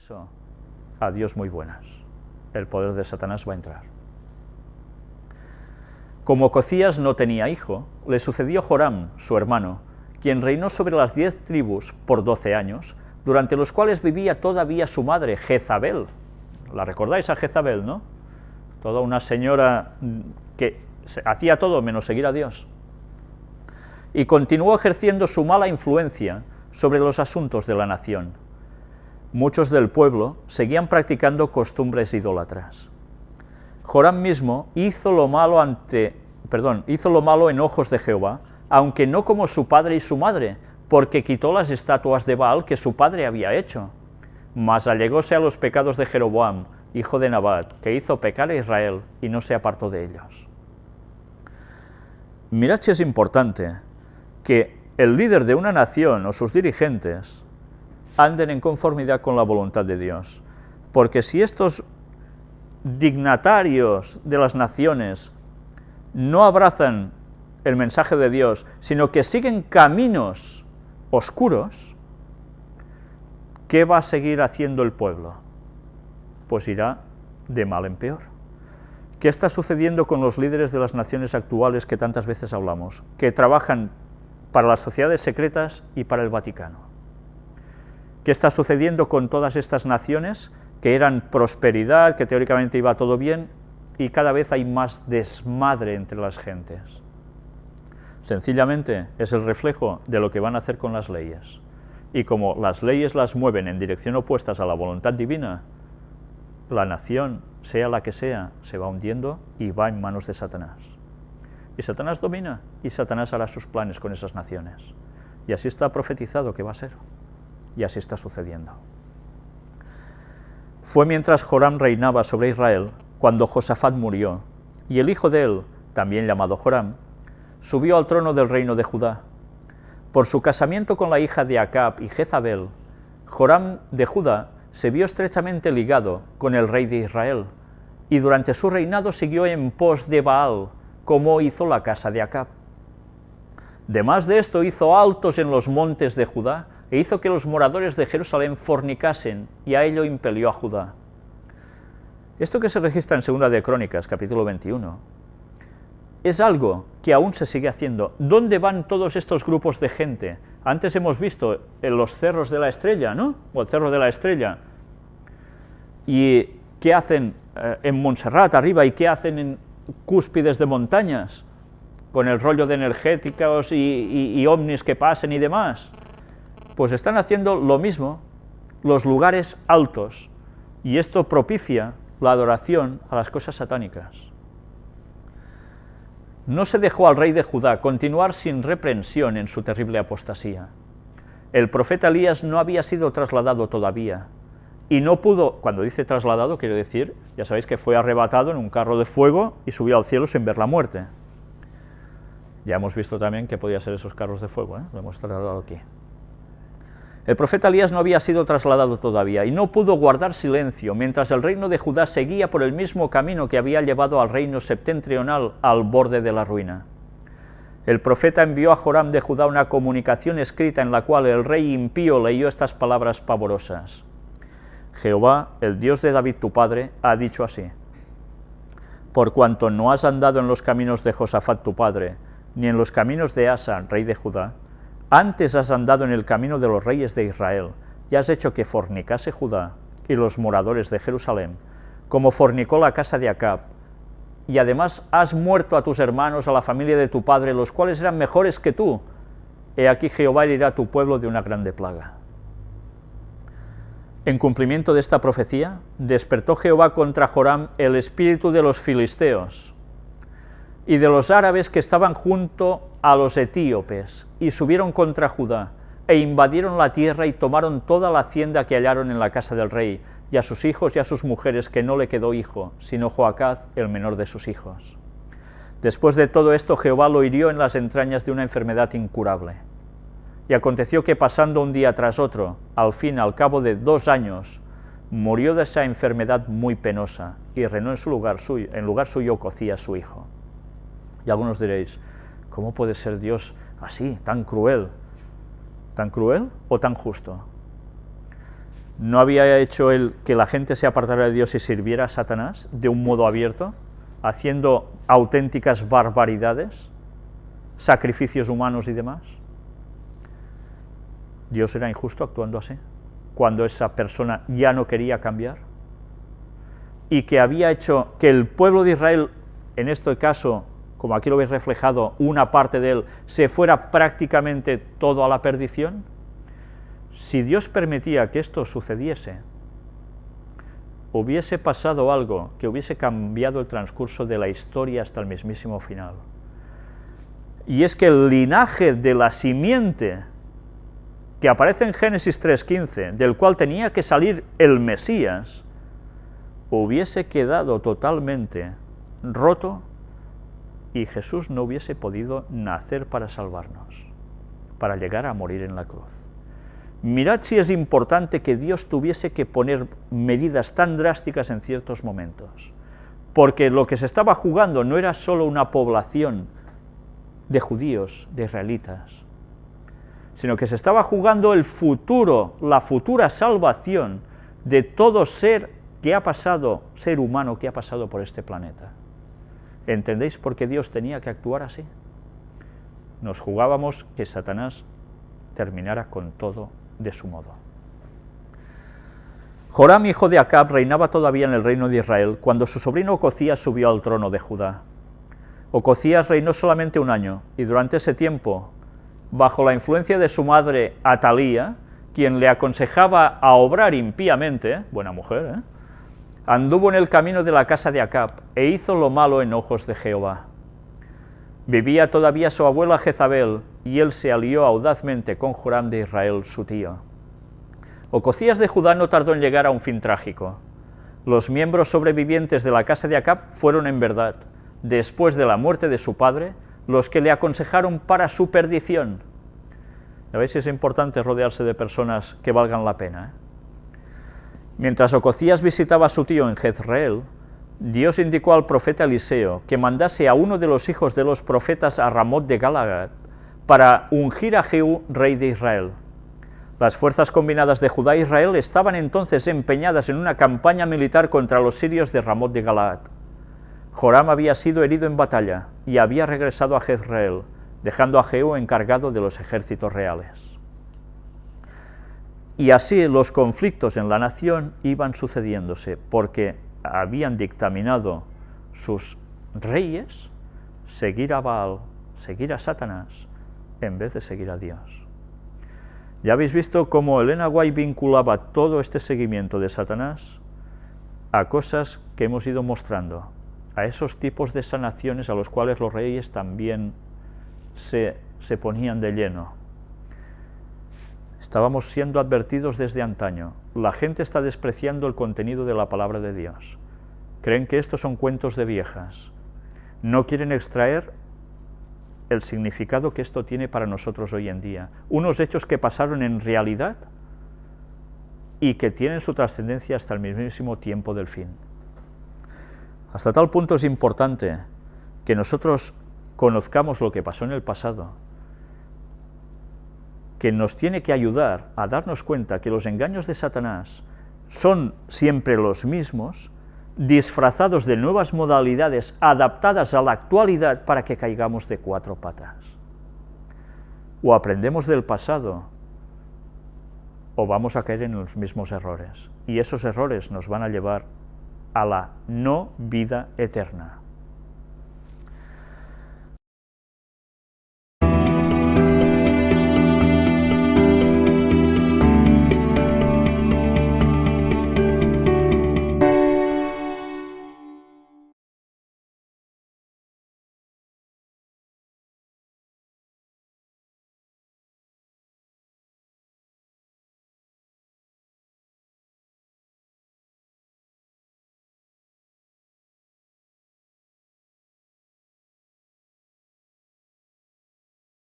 eso, adiós muy buenas. El poder de Satanás va a entrar. Como Cocías no tenía hijo, le sucedió Joram, su hermano, quien reinó sobre las diez tribus por doce años, durante los cuales vivía todavía su madre, Jezabel. ¿La recordáis a Jezabel, no? Toda una señora que hacía todo menos seguir a Dios. Y continuó ejerciendo su mala influencia sobre los asuntos de la nación. Muchos del pueblo seguían practicando costumbres idólatras. Joram mismo hizo lo malo ante, perdón, hizo lo malo en ojos de Jehová, aunque no como su padre y su madre, porque quitó las estatuas de Baal que su padre había hecho. Mas allegóse a los pecados de Jeroboam, hijo de Nabat, que hizo pecar a Israel y no se apartó de ellos. Mirad si es importante que el líder de una nación o sus dirigentes anden en conformidad con la voluntad de Dios. Porque si estos dignatarios de las naciones no abrazan el mensaje de Dios, sino que siguen caminos oscuros, ¿qué va a seguir haciendo el pueblo? Pues irá de mal en peor. ¿Qué está sucediendo con los líderes de las naciones actuales que tantas veces hablamos? Que trabajan para las sociedades secretas y para el Vaticano. ¿Qué está sucediendo con todas estas naciones que eran prosperidad, que teóricamente iba todo bien, y cada vez hay más desmadre entre las gentes? Sencillamente es el reflejo de lo que van a hacer con las leyes. Y como las leyes las mueven en dirección opuestas a la voluntad divina, la nación, sea la que sea, se va hundiendo y va en manos de Satanás. Y Satanás domina, y Satanás hará sus planes con esas naciones. Y así está profetizado que va a ser. Y así está sucediendo. Fue mientras Joram reinaba sobre Israel, cuando Josafat murió, y el hijo de él, también llamado Joram, subió al trono del reino de Judá. Por su casamiento con la hija de Acab y Jezabel, Joram de Judá se vio estrechamente ligado con el rey de Israel, y durante su reinado siguió en pos de Baal, como hizo la casa de Acab. Demás de esto hizo altos en los montes de Judá, e hizo que los moradores de Jerusalén fornicasen, y a ello impelió a Judá. Esto que se registra en Segunda de Crónicas, capítulo 21, es algo que aún se sigue haciendo. ¿Dónde van todos estos grupos de gente? Antes hemos visto en los cerros de la estrella, ¿no? O el cerro de la estrella. ¿Y qué hacen eh, en Montserrat arriba y qué hacen en cúspides de montañas? Con el rollo de energéticos y, y ovnis que pasen y demás. Pues están haciendo lo mismo los lugares altos, y esto propicia la adoración a las cosas satánicas. No se dejó al rey de Judá continuar sin reprensión en su terrible apostasía. El profeta Elías no había sido trasladado todavía, y no pudo, cuando dice trasladado, quiere decir, ya sabéis que fue arrebatado en un carro de fuego y subió al cielo sin ver la muerte. Ya hemos visto también que podía ser esos carros de fuego, ¿eh? lo hemos trasladado aquí. El profeta Elías no había sido trasladado todavía y no pudo guardar silencio mientras el reino de Judá seguía por el mismo camino que había llevado al reino septentrional al borde de la ruina. El profeta envió a Joram de Judá una comunicación escrita en la cual el rey impío leyó estas palabras pavorosas. Jehová, el Dios de David tu padre, ha dicho así, Por cuanto no has andado en los caminos de Josafat tu padre, ni en los caminos de Asa, rey de Judá, antes has andado en el camino de los reyes de Israel, y has hecho que fornicase Judá y los moradores de Jerusalén, como fornicó la casa de Acab, y además has muerto a tus hermanos, a la familia de tu padre, los cuales eran mejores que tú. He aquí Jehová herirá a tu pueblo de una grande plaga. En cumplimiento de esta profecía, despertó Jehová contra Joram el espíritu de los filisteos y de los árabes que estaban junto a los etíopes, y subieron contra Judá, e invadieron la tierra y tomaron toda la hacienda que hallaron en la casa del rey, y a sus hijos y a sus mujeres, que no le quedó hijo, sino Joacaz, el menor de sus hijos. Después de todo esto, Jehová lo hirió en las entrañas de una enfermedad incurable. Y aconteció que pasando un día tras otro, al fin, al cabo de dos años, murió de esa enfermedad muy penosa, y reinó en su lugar suyo, en lugar suyo cocía su hijo. Y algunos diréis, ¿cómo puede ser Dios así, tan cruel? ¿Tan cruel o tan justo? ¿No había hecho él que la gente se apartara de Dios y sirviera a Satanás de un modo abierto, haciendo auténticas barbaridades, sacrificios humanos y demás? Dios era injusto actuando así, cuando esa persona ya no quería cambiar, y que había hecho que el pueblo de Israel, en este caso, como aquí lo veis reflejado, una parte de él, se fuera prácticamente todo a la perdición, si Dios permitía que esto sucediese, hubiese pasado algo que hubiese cambiado el transcurso de la historia hasta el mismísimo final. Y es que el linaje de la simiente que aparece en Génesis 3.15, del cual tenía que salir el Mesías, hubiese quedado totalmente roto y Jesús no hubiese podido nacer para salvarnos, para llegar a morir en la cruz. Mirad si es importante que Dios tuviese que poner medidas tan drásticas en ciertos momentos, porque lo que se estaba jugando no era solo una población de judíos, de israelitas, sino que se estaba jugando el futuro, la futura salvación de todo ser que ha pasado, ser humano que ha pasado por este planeta. ¿Entendéis por qué Dios tenía que actuar así? Nos jugábamos que Satanás terminara con todo de su modo. Joram, hijo de Acab, reinaba todavía en el reino de Israel cuando su sobrino Ococías subió al trono de Judá. Ococías reinó solamente un año, y durante ese tiempo bajo la influencia de su madre Atalía, quien le aconsejaba a obrar impíamente, buena mujer, ¿eh? Anduvo en el camino de la casa de Acab e hizo lo malo en ojos de Jehová. Vivía todavía su abuela Jezabel, y él se alió audazmente con Joram de Israel, su tío. Ococías de Judá no tardó en llegar a un fin trágico. Los miembros sobrevivientes de la casa de Acab fueron en verdad, después de la muerte de su padre, los que le aconsejaron para su perdición. A veces es importante rodearse de personas que valgan la pena. ¿eh? Mientras Ococías visitaba a su tío en Jezreel, Dios indicó al profeta Eliseo que mandase a uno de los hijos de los profetas a Ramot de Galagad para ungir a Jehú, rey de Israel. Las fuerzas combinadas de Judá e Israel estaban entonces empeñadas en una campaña militar contra los sirios de Ramot de Galaad. Joram había sido herido en batalla y había regresado a Jezreel, dejando a Jehú encargado de los ejércitos reales. Y así los conflictos en la nación iban sucediéndose, porque habían dictaminado sus reyes seguir a Baal, seguir a Satanás, en vez de seguir a Dios. Ya habéis visto cómo Elena White vinculaba todo este seguimiento de Satanás a cosas que hemos ido mostrando a esos tipos de sanaciones a los cuales los reyes también se, se ponían de lleno. Estábamos siendo advertidos desde antaño. La gente está despreciando el contenido de la palabra de Dios. Creen que estos son cuentos de viejas. No quieren extraer el significado que esto tiene para nosotros hoy en día. Unos hechos que pasaron en realidad y que tienen su trascendencia hasta el mismísimo tiempo del fin. Hasta tal punto es importante que nosotros conozcamos lo que pasó en el pasado, que nos tiene que ayudar a darnos cuenta que los engaños de Satanás son siempre los mismos, disfrazados de nuevas modalidades adaptadas a la actualidad para que caigamos de cuatro patas. O aprendemos del pasado, o vamos a caer en los mismos errores, y esos errores nos van a llevar a la no vida eterna.